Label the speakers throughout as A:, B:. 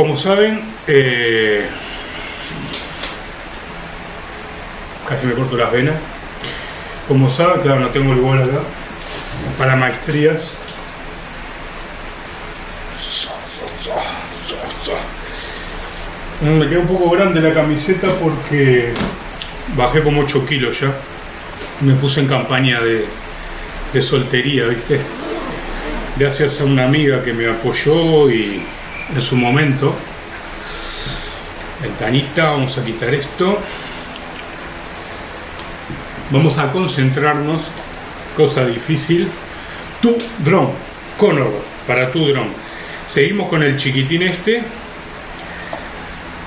A: Como saben, eh, casi me corto las venas. Como saben, claro, no tengo el bol acá. Para maestrías. Me queda un poco grande la camiseta porque bajé como 8 kilos ya. Me puse en campaña de, de soltería, ¿viste? Gracias a una amiga que me apoyó y en su momento. Ventanita, vamos a quitar esto. Vamos a concentrarnos, cosa difícil. Tu dron, Conor, para tu dron. Seguimos con el chiquitín este.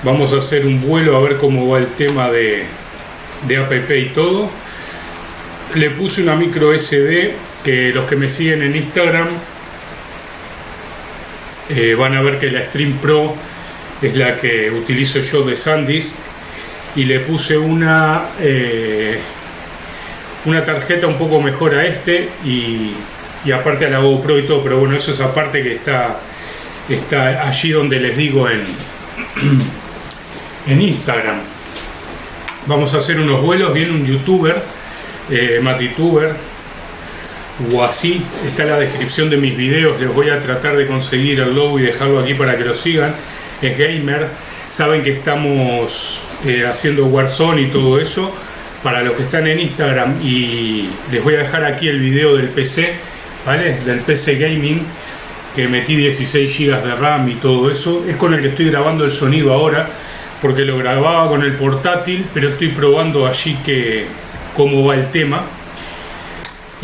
A: Vamos a hacer un vuelo a ver cómo va el tema de, de app y todo. Le puse una micro SD que los que me siguen en Instagram eh, van a ver que la Stream Pro es la que utilizo yo de SanDisk y le puse una eh, una tarjeta un poco mejor a este y, aparte a la GoPro y todo pero bueno eso es aparte que está está allí donde les digo en en Instagram. Vamos a hacer unos vuelos viene un youtuber eh, Matituber o así está la descripción de mis videos les voy a tratar de conseguir el logo y dejarlo aquí para que lo sigan. Es gamer saben que estamos eh, haciendo Warzone y todo eso. Para los que están en Instagram y les voy a dejar aquí el video del PC ¿vale? del PC Gaming que metí 16 GB de RAM y todo eso. Es con el que estoy grabando el sonido ahora porque lo grababa con el portátil pero estoy probando allí que cómo va el tema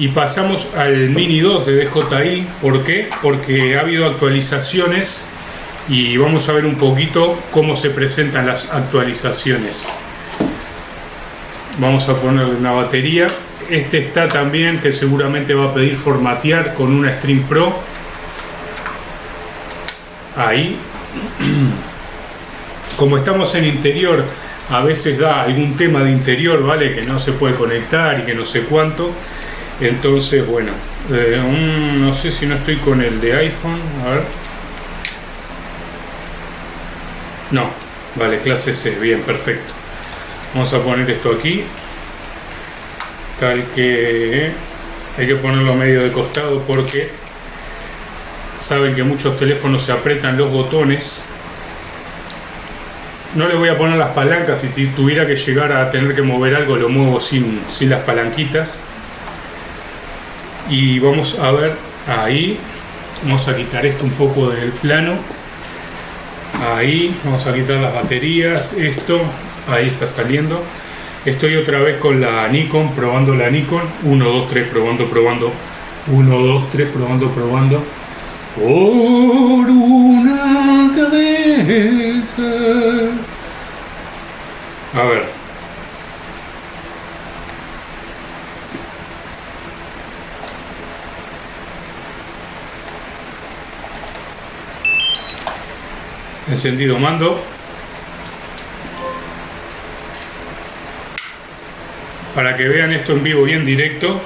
A: y pasamos al Mini 2 de DJI. ¿Por qué? Porque ha habido actualizaciones y vamos a ver un poquito cómo se presentan las actualizaciones. Vamos a ponerle una batería. Este está también que seguramente va a pedir formatear con una Stream Pro. Ahí. Como estamos en interior, a veces da algún tema de interior, ¿vale? Que no se puede conectar y que no sé cuánto. Entonces, bueno, eh, no sé si no estoy con el de iPhone, a ver. No, vale, clase C, bien, perfecto. Vamos a poner esto aquí. Tal que hay que ponerlo medio de costado porque saben que muchos teléfonos se apretan los botones. No le voy a poner las palancas, si tuviera que llegar a tener que mover algo lo muevo sin, sin las palanquitas y vamos a ver ahí vamos a quitar esto un poco del plano. Ahí vamos a quitar las baterías esto ahí está saliendo. Estoy otra vez con la Nikon probando la Nikon. 1 2 3 probando probando. 1 2 3 probando probando. Por una cabeza. A ver encendido mando. Para que vean esto en vivo y en directo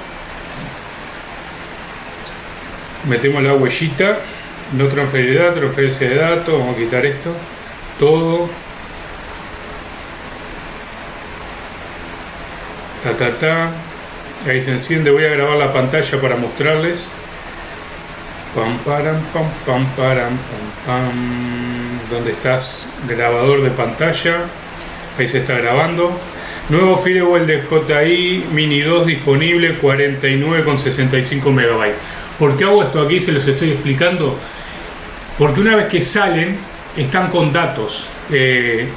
A: metemos la huellita no transferir transferencia de datos vamos a quitar esto todo. Ta ta ta. Ahí se enciende voy a grabar la pantalla para mostrarles pam param pam pam pam pam. Donde estás grabador de pantalla ahí se está grabando. Nuevo firewall de JI Mini 2 disponible 49,65 megabytes. ¿por qué hago esto aquí? se los estoy explicando. Porque una vez que salen están con datos. Eh,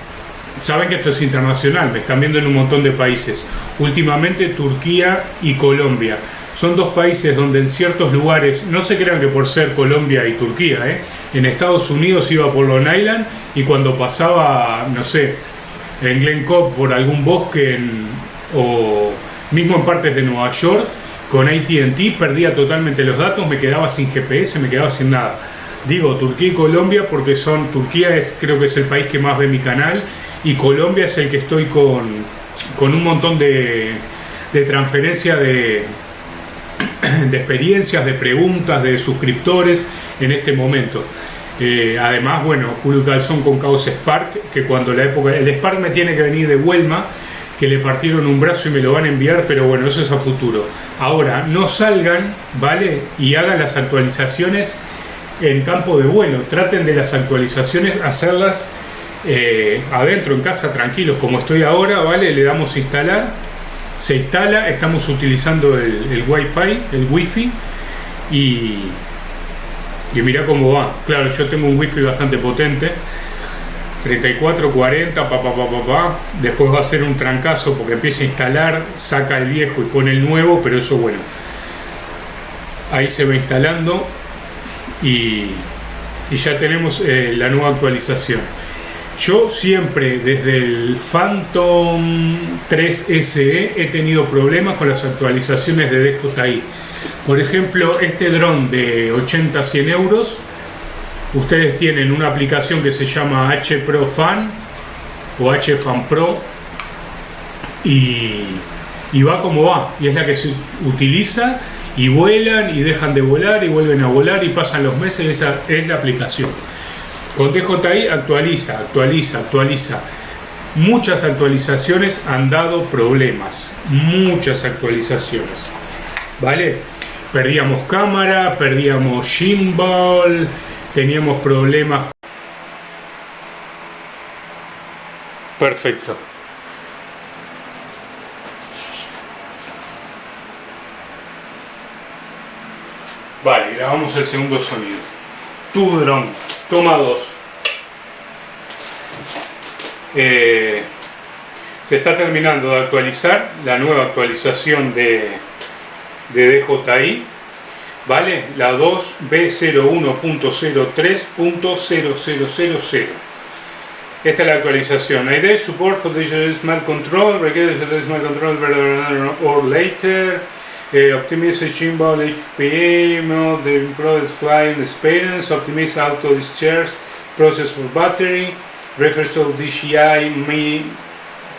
A: saben que esto es internacional me están viendo en un montón de países. Últimamente Turquía y Colombia son dos países donde en ciertos lugares, no se crean que por ser Colombia y Turquía, ¿eh? en Estados Unidos iba por Long Island y cuando pasaba, no sé, en Glen Cobb por algún bosque o mismo en partes de Nueva York, con ATT perdía totalmente los datos, me quedaba sin GPS, me quedaba sin nada. Digo Turquía y Colombia porque son, Turquía es, creo que es el país que más ve mi canal y Colombia es el que estoy con, con un montón de, de transferencia de, de experiencias, de preguntas, de suscriptores en este momento. Eh, además, bueno, Julio Calzón con Caos Spark, que cuando la época. El Spark me tiene que venir de Huelma, que le partieron un brazo y me lo van a enviar, pero bueno, eso es a futuro. Ahora, no salgan, ¿vale? Y hagan las actualizaciones en campo de vuelo. Traten de las actualizaciones hacerlas eh, adentro, en casa, tranquilos, como estoy ahora, ¿vale? Le damos instalar, se instala, estamos utilizando el, el Wi-Fi, el Wi-Fi, y, y mira cómo va. Claro, yo tengo un wifi bastante potente. 34, 40, pa, pa, pa, pa. Después va a ser un trancazo porque empieza a instalar, saca el viejo y pone el nuevo, pero eso bueno. Ahí se va instalando y, y ya tenemos eh, la nueva actualización. Yo siempre desde el Phantom 3 SE he tenido problemas con las actualizaciones de ahí por ejemplo, este dron de 80-100 euros, ustedes tienen una aplicación que se llama H Pro Fan o H Fan Pro y, va como va, y es la que se utiliza y vuelan y dejan de volar y vuelven a volar y pasan los meses, esa es la aplicación. Con DJI actualiza, actualiza, actualiza. Muchas actualizaciones han dado problemas, muchas actualizaciones. ¿Vale? Perdíamos cámara, perdíamos gimbal, teníamos problemas. Perfecto. Vale, grabamos el segundo sonido. Tu dron, toma dos. Eh, se está terminando de actualizar la nueva actualización de de DJI, ¿vale? La 2B01.03.0000. Esta es la actualización. ID support for digital smart control, digital smart control or later. Uh, optimize gimbal FPA mode, improve flying experience, optimize auto discharge process for battery, refers to DJI me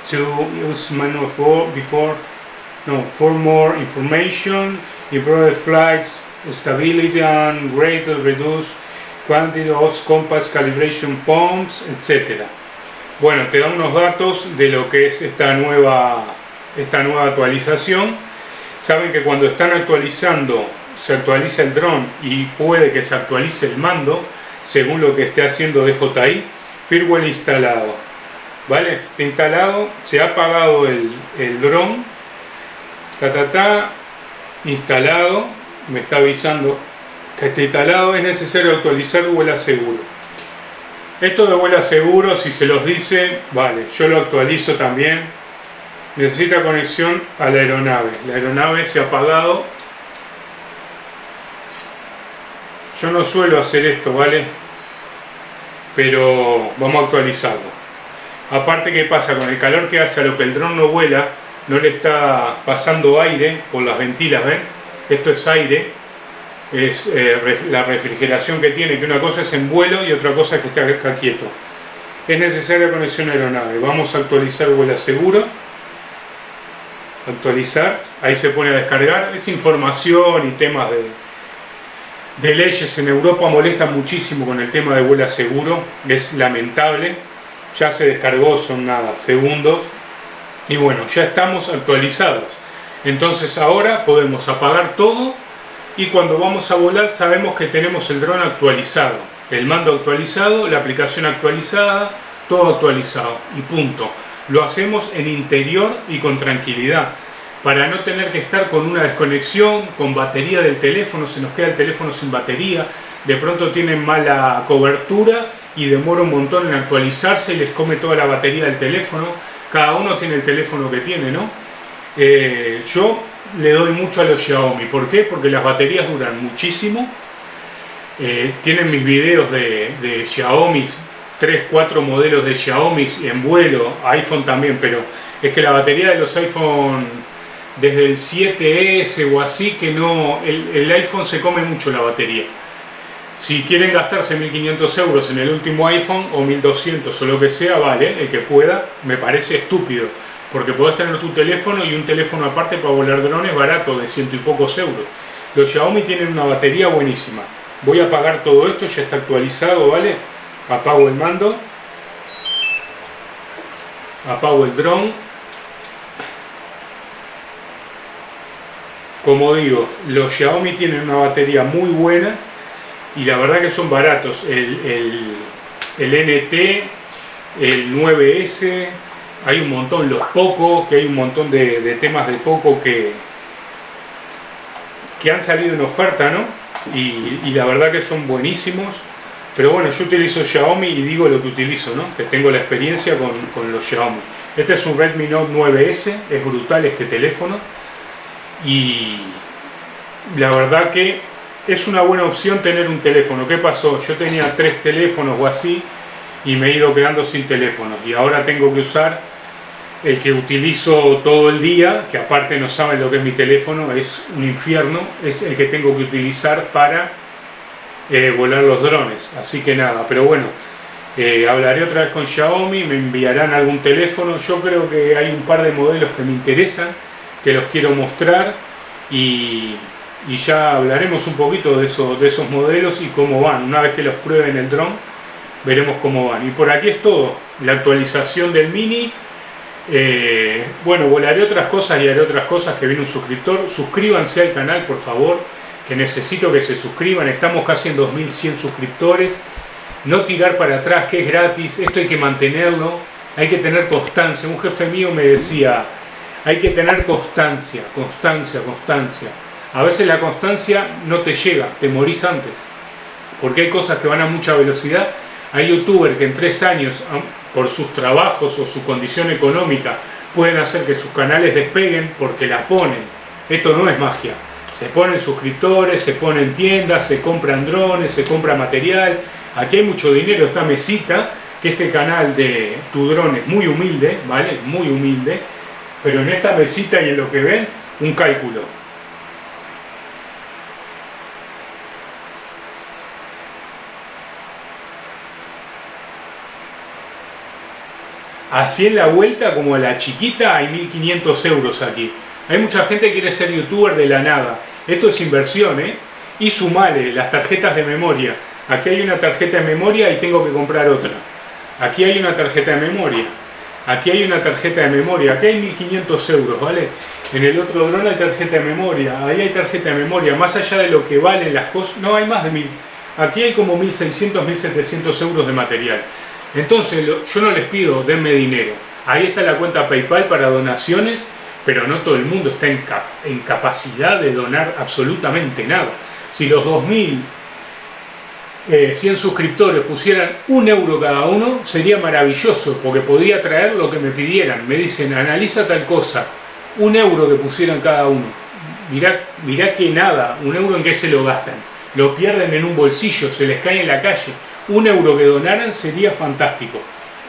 A: to use manual for before no, for more information, improve flights stability and greater reduce quantity of compass calibration pumps, etc. Bueno, te da unos datos de lo que es esta nueva, esta nueva actualización. Saben que cuando están actualizando, se actualiza el dron y puede que se actualice el mando, según lo que esté haciendo DJI, firmware instalado. ¿Vale? Está instalado, se ha apagado el, el dron ta, ta, ta, instalado, me está avisando que está instalado, es necesario actualizar vuela seguro. Esto de vuela seguro, si se los dice, vale, yo lo actualizo también. Necesita conexión a la aeronave. La aeronave se ha apagado. Yo no suelo hacer esto, ¿vale? Pero vamos a actualizarlo. Aparte, ¿qué pasa? Con el calor que hace a lo que el dron no vuela, no le está pasando aire por las ventilas, ¿ven? Esto es aire, es eh, la refrigeración que tiene, que una cosa es en vuelo y otra cosa es que esté acá quieto. Es necesaria conexión aeronave. Vamos a actualizar vuela seguro. Actualizar, ahí se pone a descargar. Es información y temas de, de leyes en Europa molestan muchísimo con el tema de vuela seguro. Es lamentable. Ya se descargó, son nada, segundos y bueno, ya estamos actualizados. Entonces ahora podemos apagar todo y cuando vamos a volar sabemos que tenemos el dron actualizado. El mando actualizado, la aplicación actualizada, todo actualizado y punto. Lo hacemos en interior y con tranquilidad para no tener que estar con una desconexión, con batería del teléfono, se nos queda el teléfono sin batería, de pronto tienen mala cobertura y demora un montón en actualizarse y les come toda la batería del teléfono cada uno tiene el teléfono que tiene, ¿no? Eh, yo le doy mucho a los Xiaomi, ¿por qué? Porque las baterías duran muchísimo, eh, tienen mis videos de, de Xiaomi, 3, 4 modelos de Xiaomi en vuelo, iPhone también, pero es que la batería de los iPhone desde el 7S o así que no, el, iPhone se come mucho la batería. Si quieren gastarse 1.500 euros en el último iPhone o 1.200 o lo que sea, vale, el que pueda, me parece estúpido. Porque podés tener tu teléfono y un teléfono aparte para volar drones barato de ciento y pocos euros. Los Xiaomi tienen una batería buenísima. Voy a apagar todo esto, ya está actualizado, ¿vale? Apago el mando. Apago el dron. Como digo, los Xiaomi tienen una batería muy buena y la verdad que son baratos. El, el, NT, el 9S, hay un montón, los Poco, que hay un montón de, temas de Poco que, que han salido en oferta, ¿no? Y, la verdad que son buenísimos. Pero bueno, yo utilizo Xiaomi y digo lo que utilizo, ¿no? Que tengo la experiencia con, con los Xiaomi. Este es un Redmi Note 9S, es brutal este teléfono. Y la verdad que es una buena opción tener un teléfono. ¿Qué pasó? Yo tenía tres teléfonos o así y me he ido quedando sin teléfono. Y ahora tengo que usar el que utilizo todo el día, que aparte no saben lo que es mi teléfono, es un infierno, es el que tengo que utilizar para eh, volar los drones. Así que nada, pero bueno, eh, hablaré otra vez con Xiaomi, me enviarán algún teléfono. Yo creo que hay un par de modelos que me interesan, que los quiero mostrar y, ya hablaremos un poquito de, de esos modelos y cómo van. Una vez que los prueben el dron, veremos cómo van. Y por aquí es todo, la actualización del Mini eh, bueno, volaré otras cosas y haré otras cosas que viene un suscriptor. Suscríbanse al canal, por favor, que necesito que se suscriban. Estamos casi en 2100 suscriptores. No tirar para atrás, que es gratis. Esto hay que mantenerlo. Hay que tener constancia. Un jefe mío me decía, hay que tener constancia, constancia, constancia. A veces la constancia no te llega, te morís antes. Porque hay cosas que van a mucha velocidad. Hay youtubers que en tres años por sus trabajos o su condición económica pueden hacer que sus canales despeguen porque la ponen. Esto no es magia. Se ponen suscriptores, se ponen tiendas, se compran drones, se compra material. Aquí hay mucho dinero, esta mesita, que este canal de tu drone es muy humilde, ¿vale? Muy humilde. Pero en esta mesita y en lo que ven, un cálculo Así en la vuelta, como a la chiquita, hay 1500 euros aquí. Hay mucha gente que quiere ser youtuber de la nada. Esto es inversión, ¿eh? Y sumale las tarjetas de memoria. Aquí hay una tarjeta de memoria y tengo que comprar otra. Aquí hay una tarjeta de memoria. Aquí hay una tarjeta de memoria. Aquí hay 1500 euros, ¿vale? En el otro dron hay tarjeta de memoria. Ahí hay tarjeta de memoria. Más allá de lo que valen las cosas... No, hay más de 1000. Aquí hay como 1600, 1700 euros de material. Entonces yo no les pido, denme dinero. Ahí está la cuenta PayPal para donaciones, pero no todo el mundo está en, capacidad de donar absolutamente nada. Si los 2.100 eh, suscriptores pusieran un euro cada uno, sería maravilloso, porque podría traer lo que me pidieran. Me dicen, analiza tal cosa, un euro que pusieran cada uno. Mirá, mirá que nada, un euro en qué se lo gastan. Lo pierden en un bolsillo, se les cae en la calle un euro que donaran sería fantástico.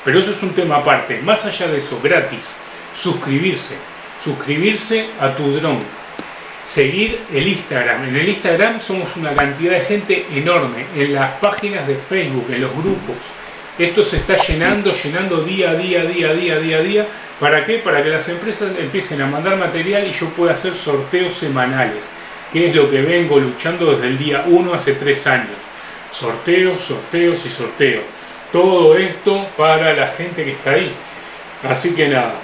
A: Pero eso es un tema aparte. Más allá de eso, gratis, suscribirse. Suscribirse a tu dron. Seguir el Instagram. En el Instagram somos una cantidad de gente enorme. En las páginas de Facebook, en los grupos. Esto se está llenando, llenando día a día, día a día, día a día. ¿Para qué? Para que las empresas empiecen a mandar material y yo pueda hacer sorteos semanales. Que es lo que vengo luchando desde el día 1 hace 3 años sorteos, sorteos y sorteos. Todo esto para la gente que está ahí. Así que nada,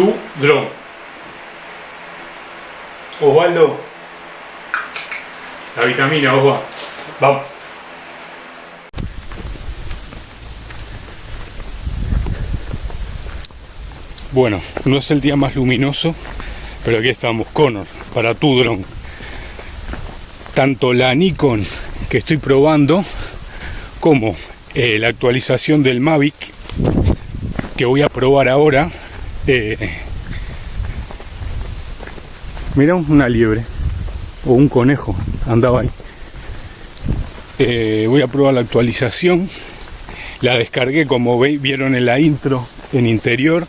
A: tu dron. Osvaldo, la vitamina, Osvaldo. Vamos. Bueno, no es el día más luminoso, pero aquí estamos, Connor, para tu dron. Tanto la Nikon que estoy probando como eh, la actualización del Mavic que voy a probar ahora eh, mira una liebre. O un conejo andaba ahí. Eh, voy a probar la actualización. La descargué como vieron en la intro en interior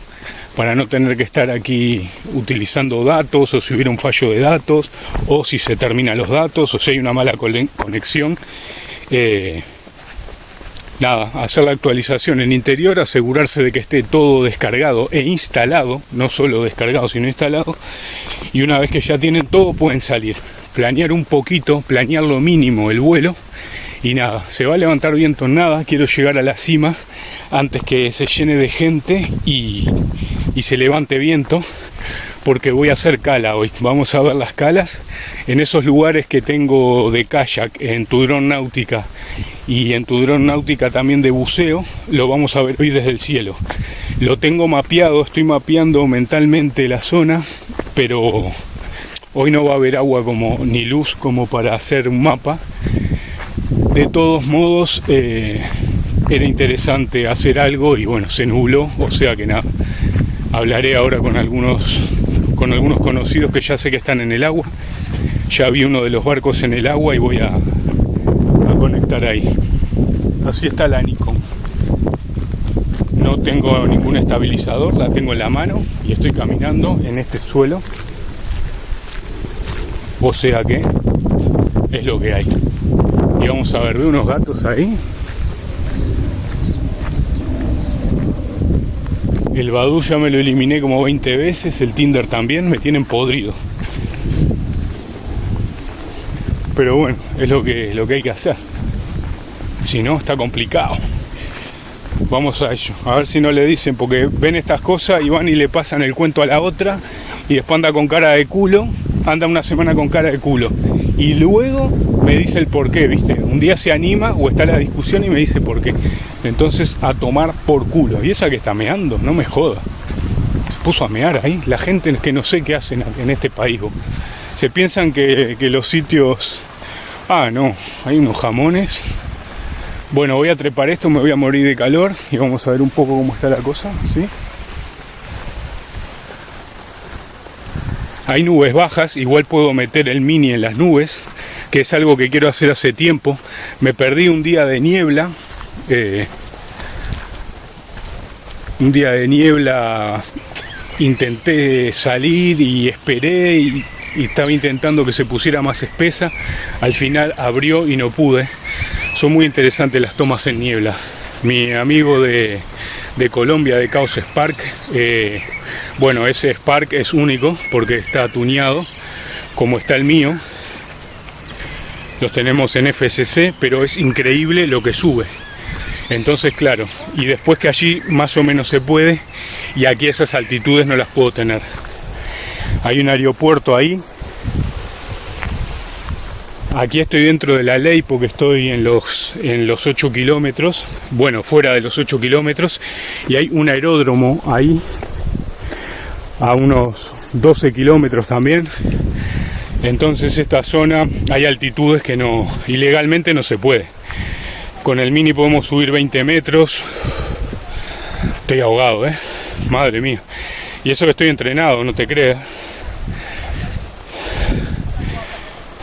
A: para no tener que estar aquí utilizando datos o si hubiera un fallo de datos o si se terminan los datos o si hay una mala conexión. Eh, nada, hacer la actualización en interior, asegurarse de que esté todo descargado e instalado, no solo descargado sino instalado, y una vez que ya tienen todo pueden salir. planear un poquito, planear lo mínimo el vuelo. Y nada, se va a levantar viento en nada, quiero llegar a la cima antes que se llene de gente y, se levante viento porque voy a hacer cala hoy. Vamos a ver las calas en esos lugares que tengo de kayak, en tu dron náutica y en tu dron náutica también de buceo, lo vamos a ver hoy desde el cielo. Lo tengo mapeado, estoy mapeando mentalmente la zona, pero hoy no va a haber agua como ni luz como para hacer un mapa. De todos modos, eh, era interesante hacer algo y bueno, se nubló, o sea que nada. Hablaré ahora con algunos con algunos conocidos que ya sé que están en el agua. Ya vi uno de los barcos en el agua y voy a, ahí. Así está la Nikon. No tengo ningún estabilizador, la tengo en la mano y estoy caminando en este suelo. O sea que es lo que hay. Y vamos a ver, veo unos gatos ahí. El Badu ya me lo eliminé como 20 veces, el Tinder también, me tienen podrido. Pero bueno, es lo que, lo que hay que hacer. Si no, está complicado. Vamos a ello. A ver si no le dicen, porque ven estas cosas y van y le pasan el cuento a la otra y después anda con cara de culo, anda una semana con cara de culo. Y luego me dice el por qué, ¿viste? Un día se anima o está la discusión y me dice por qué. Entonces a tomar por culo. Y esa que está meando, no me joda. Se puso a mear ahí. La gente que no sé qué hacen en este país. Se piensan que, los sitios... Ah, no, hay unos jamones. Bueno, voy a trepar esto, me voy a morir de calor y vamos a ver un poco cómo está la cosa, ¿sí? Hay nubes bajas, igual puedo meter el mini en las nubes, que es algo que quiero hacer hace tiempo. Me perdí un día de niebla, eh, un día de niebla intenté salir y esperé y, estaba intentando que se pusiera más espesa. Al final abrió y no pude. Son muy interesantes las tomas en niebla. Mi amigo de, Colombia, de Caos Spark, eh, bueno, ese Spark es único porque está tuneado como está el mío. Los tenemos en FCC, pero es increíble lo que sube. Entonces, claro, y después que allí más o menos se puede, y aquí esas altitudes no las puedo tener. Hay un aeropuerto ahí. Aquí estoy dentro de la ley porque estoy en los, en los 8 kilómetros, bueno, fuera de los 8 kilómetros, y hay un aeródromo ahí, a unos 12 kilómetros también. Entonces esta zona hay altitudes que no, ilegalmente no se puede. Con el mini podemos subir 20 metros. Estoy ahogado, ¿eh? Madre mía. Y eso que estoy entrenado, no te creas.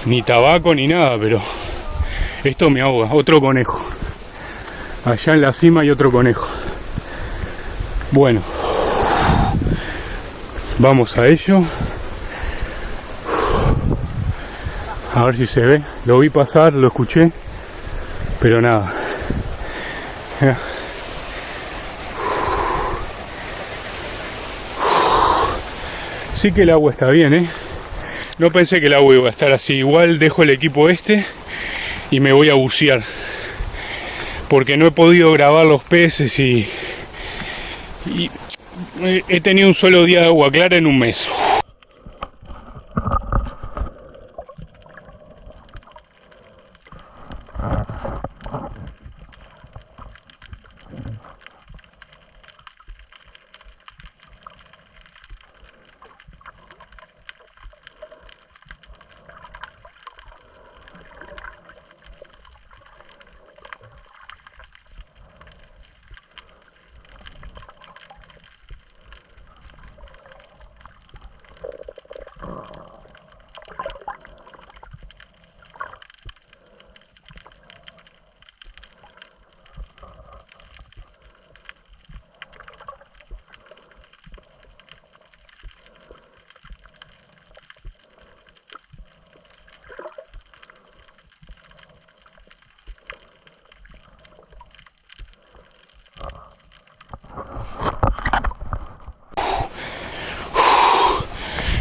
A: Ni tabaco ni nada, pero esto me ahoga. Otro conejo. Allá en la cima hay otro conejo. Bueno. Vamos a ello. A ver si se ve. Lo vi pasar, lo escuché. Pero nada. Sí que el agua está bien, ¿eh? No pensé que el agua iba a estar así. Igual dejo el equipo este y me voy a bucear. Porque no he podido grabar los peces y, y he tenido un solo día de agua clara en un mes.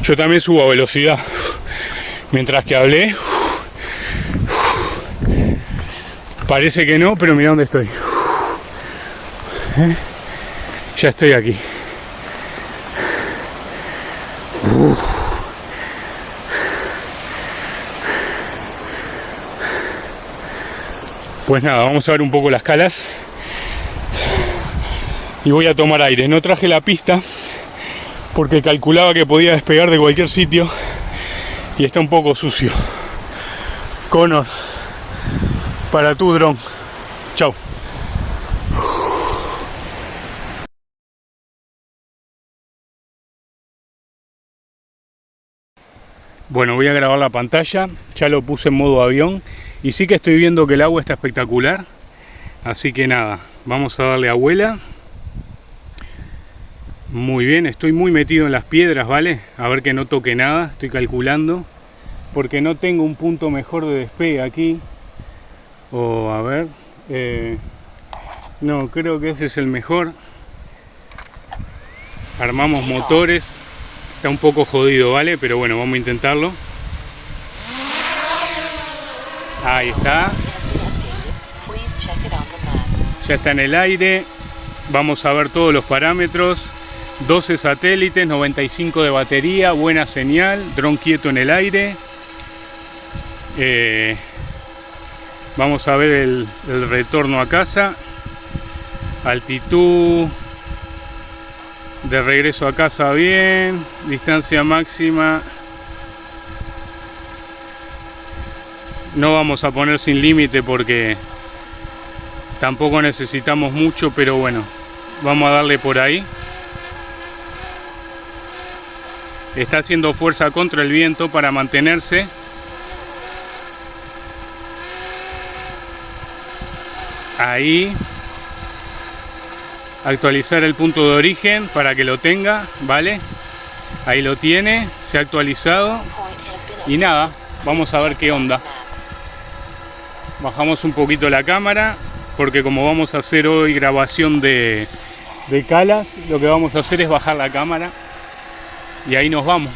A: Yo también subo a velocidad. mientras que hablé. Parece que no, pero mira dónde estoy. ¿Eh? Ya estoy aquí. Pues nada, vamos a ver un poco las calas. Y voy a tomar aire. No traje la pista porque calculaba que podía despegar de cualquier sitio y está un poco sucio. Conor, para tu dron. Chao. Bueno, voy a grabar la pantalla, ya lo puse en modo avión y sí que estoy viendo que el agua está espectacular. Así que nada, vamos a darle abuela. Muy bien, estoy muy metido en las piedras, ¿vale? A ver que no toque nada, estoy calculando. Porque no tengo un punto mejor de despegue aquí. O a ver... Eh, no, creo que ese es el mejor. Armamos motores. Está un poco jodido, ¿vale? Pero bueno, vamos a intentarlo. Ahí está. Ya está en el aire. Vamos a ver todos los parámetros. 12 satélites, 95 de batería, buena señal, dron quieto en el aire. Eh, vamos a ver el, el retorno a casa. Altitud, de regreso a casa bien, distancia máxima. No vamos a poner sin límite porque tampoco necesitamos mucho, pero bueno, vamos a darle por ahí. Está haciendo fuerza contra el viento para mantenerse. Ahí actualizar el punto de origen para que lo tenga, ¿vale? Ahí lo tiene, se ha actualizado. Y nada, vamos a ver qué onda. Bajamos un poquito la cámara, porque como vamos a hacer hoy grabación de, de calas, lo que vamos a hacer es bajar la cámara. Y ahí nos vamos.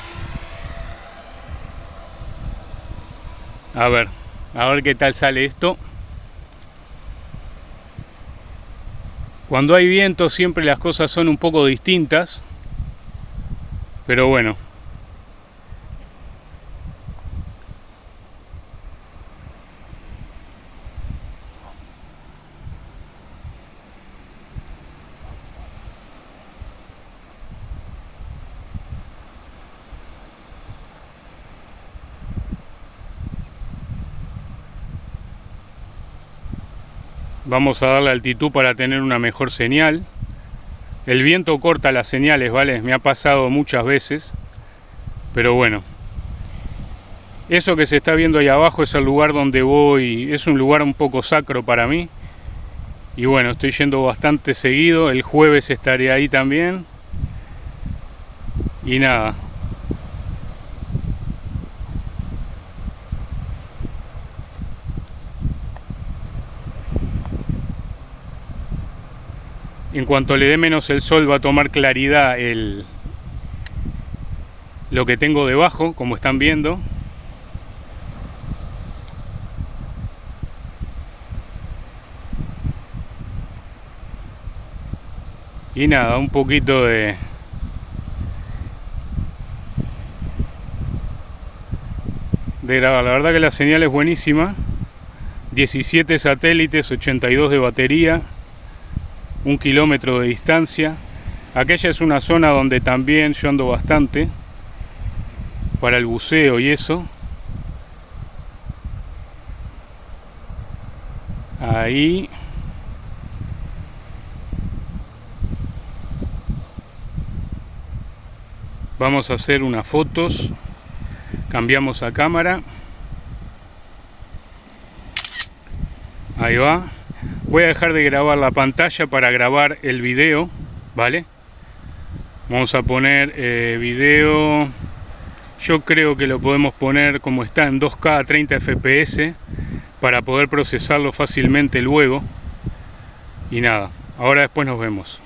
A: A ver, a ver qué tal sale esto. Cuando hay viento siempre las cosas son un poco distintas, pero bueno. Vamos a darle altitud para tener una mejor señal. El viento corta las señales, ¿vale? Me ha pasado muchas veces. Pero bueno. Eso que se está viendo ahí abajo es el lugar donde voy. Es un lugar un poco sacro para mí. Y bueno, estoy yendo bastante seguido. El jueves estaré ahí también. Y nada, en cuanto le dé menos el sol va a tomar claridad el, lo que tengo debajo, como están viendo. Y nada, un poquito de... De grabar. La verdad que la señal es buenísima. 17 satélites, 82 de batería un kilómetro de distancia. Aquella es una zona donde también yo ando bastante para el buceo y eso. Ahí. Vamos a hacer unas fotos. Cambiamos a cámara. Ahí va. Voy a dejar de grabar la pantalla para grabar el video, ¿vale? Vamos a poner eh, video, yo creo que lo podemos poner como está en 2K a 30 FPS para poder procesarlo fácilmente luego. Y nada, ahora después nos vemos.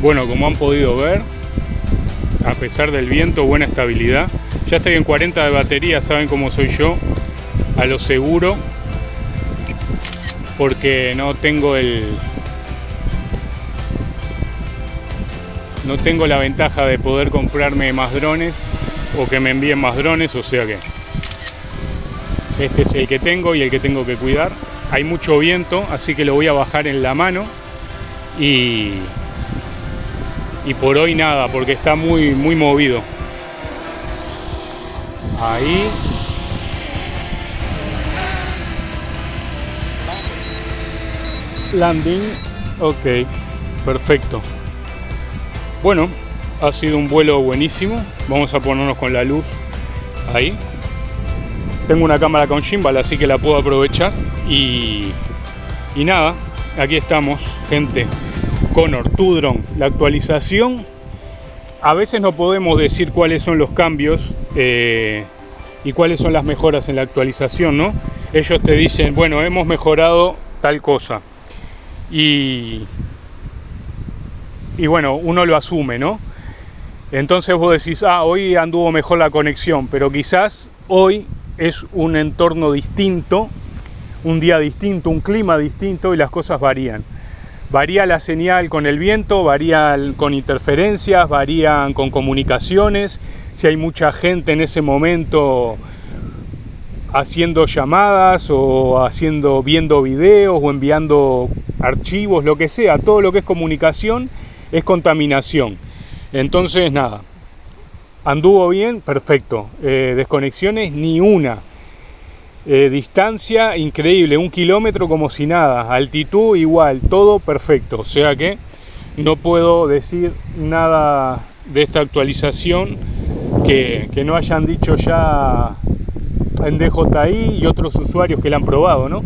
A: Bueno, como han podido ver, a pesar del viento, buena estabilidad. Ya estoy en 40 de batería, saben cómo soy yo, a lo seguro, porque no tengo el... No tengo la ventaja de poder comprarme más drones o que me envíen más drones, o sea que este es el que tengo y el que tengo que cuidar. Hay mucho viento, así que lo voy a bajar en la mano y, y por hoy nada, porque está muy, muy movido. Ahí. Landing. Ok, perfecto. Bueno, ha sido un vuelo buenísimo. Vamos a ponernos con la luz ahí. Tengo una cámara con gimbal, así que la puedo aprovechar. Y, y nada, aquí estamos, gente. Connor, tu la actualización. A veces no podemos decir cuáles son los cambios eh, y cuáles son las mejoras en la actualización, ¿no? Ellos te dicen, bueno, hemos mejorado tal cosa. Y, y bueno, uno lo asume, ¿no? Entonces vos decís, ah, hoy anduvo mejor la conexión, pero quizás hoy es un entorno distinto, un día distinto, un clima distinto y las cosas varían. Varía la señal con el viento, varía con interferencias, varían con comunicaciones, si hay mucha gente en ese momento haciendo llamadas o haciendo viendo videos o enviando archivos, lo que sea, todo lo que es comunicación es contaminación. Entonces, nada, anduvo bien, perfecto. Eh, desconexiones, ni una. Eh, distancia increíble, un kilómetro como si nada, altitud igual, todo perfecto. O sea que no puedo decir nada de esta actualización que, no hayan dicho ya en DJI y otros usuarios que la han probado. ¿no?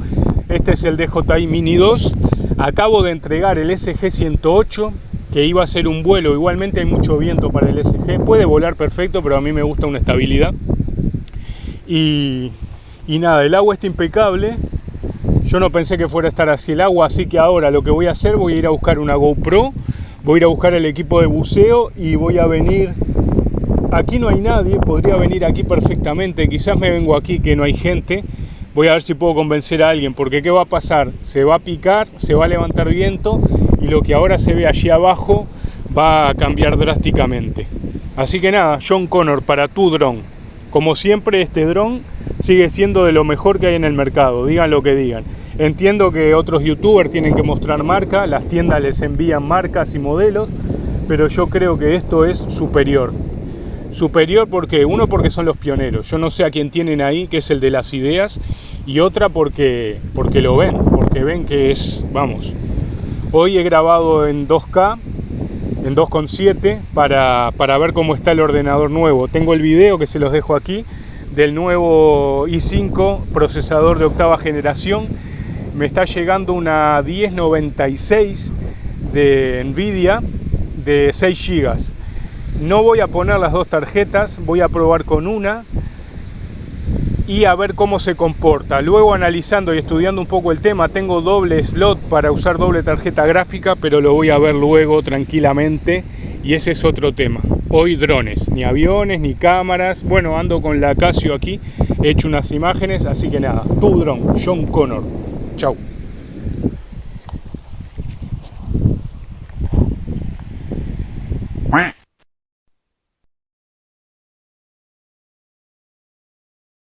A: Este es el DJI Mini 2. Acabo de entregar el SG108 que iba a ser un vuelo. Igualmente hay mucho viento para el SG. Puede volar perfecto, pero a mí me gusta una estabilidad. Y, y nada, el agua está impecable. Yo no pensé que fuera a estar así el agua, así que ahora lo que voy a hacer, voy a ir a buscar una GoPro, voy a ir a buscar el equipo de buceo y voy a venir... Aquí no hay nadie, podría venir aquí perfectamente, quizás me vengo aquí que no hay gente. Voy a ver si puedo convencer a alguien, porque ¿qué va a pasar? Se va a picar, se va a levantar viento y lo que ahora se ve allí abajo va a cambiar drásticamente. Así que nada, John Connor para tu dron. Como siempre, este dron sigue siendo de lo mejor que hay en el mercado, digan lo que digan. Entiendo que otros youtubers tienen que mostrar marca, las tiendas les envían marcas y modelos, pero yo creo que esto es superior. Superior porque, uno porque son los pioneros, yo no sé a quién tienen ahí, que es el de las ideas, y otra porque, porque lo ven, porque ven que es, vamos, hoy he grabado en 2K, en 2.7 para, para ver cómo está el ordenador nuevo. Tengo el video que se los dejo aquí, del nuevo i5 procesador de octava generación. Me está llegando una 1096 de Nvidia de 6 GB. No voy a poner las dos tarjetas, voy a probar con una y a ver cómo se comporta. Luego analizando y estudiando un poco el tema, tengo doble slot para usar doble tarjeta gráfica, pero lo voy a ver luego tranquilamente y ese es otro tema. Hoy drones, ni aviones, ni cámaras. Bueno, ando con la Casio aquí, he hecho unas imágenes, así que nada, tu dron, John Connor. Chau.